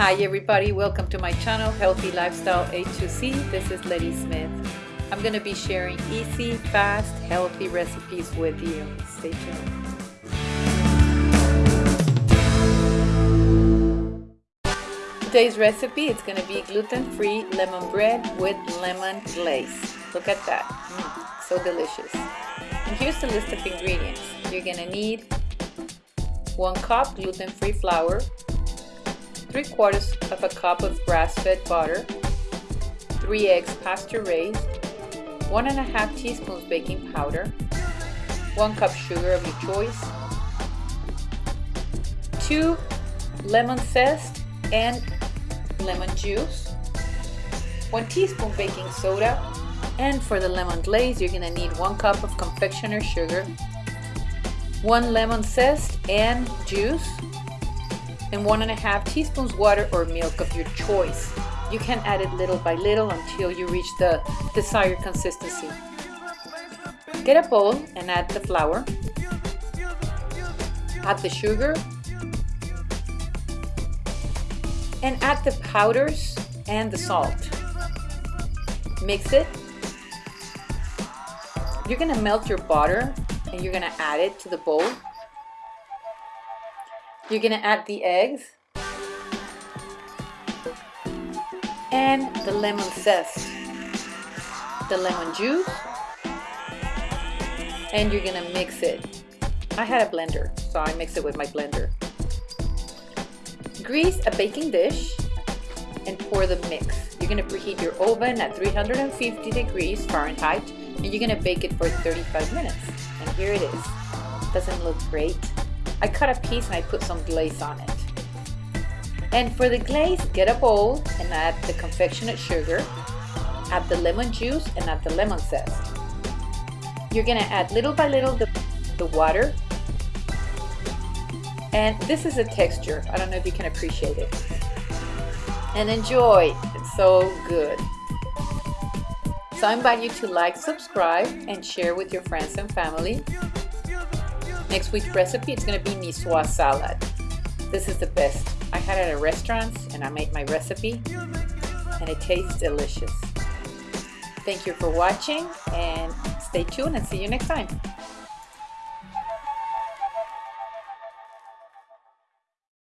Hi everybody, welcome to my channel Healthy Lifestyle A2C. This is Letty Smith. I'm going to be sharing easy, fast, healthy recipes with you. Stay tuned. Today's recipe is going to be gluten-free lemon bread with lemon glaze. Look at that, mm, so delicious. And here's the list of ingredients. You're going to need one cup gluten-free flour, 3 quarters of a cup of grass-fed butter, 3 eggs pasture raised, 1 and a half teaspoons baking powder, 1 cup sugar of your choice, 2 lemon zest and lemon juice, 1 teaspoon baking soda, and for the lemon glaze you're gonna need 1 cup of confectioner sugar, 1 lemon zest and juice, and one and a half teaspoons water or milk of your choice. You can add it little by little until you reach the desired consistency. Get a bowl and add the flour. Add the sugar. And add the powders and the salt. Mix it. You're gonna melt your butter and you're gonna add it to the bowl you're gonna add the eggs and the lemon zest, the lemon juice, and you're gonna mix it. I had a blender, so I mix it with my blender. Grease a baking dish and pour the mix. You're gonna preheat your oven at 350 degrees Fahrenheit and you're gonna bake it for 35 minutes. And here it is. Doesn't look great? I cut a piece and I put some glaze on it. And for the glaze, get a bowl and add the confectioner sugar, add the lemon juice and add the lemon zest. You're gonna add little by little the, the water. And this is a texture. I don't know if you can appreciate it. And enjoy, it's so good. So I invite you to like, subscribe, and share with your friends and family. Next week's recipe is going to be niçoise salad. This is the best. I had it at a restaurant and I made my recipe and it tastes delicious. Thank you for watching and stay tuned and see you next time.